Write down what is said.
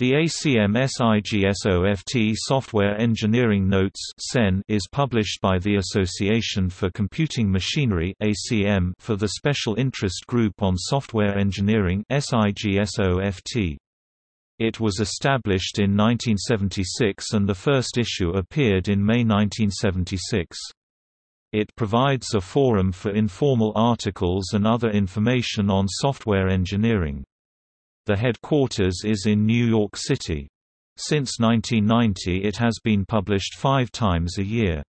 The ACM SIGSOFT Software Engineering Notes is published by the Association for Computing Machinery for the Special Interest Group on Software Engineering It was established in 1976 and the first issue appeared in May 1976. It provides a forum for informal articles and other information on software engineering. The headquarters is in New York City. Since 1990 it has been published five times a year.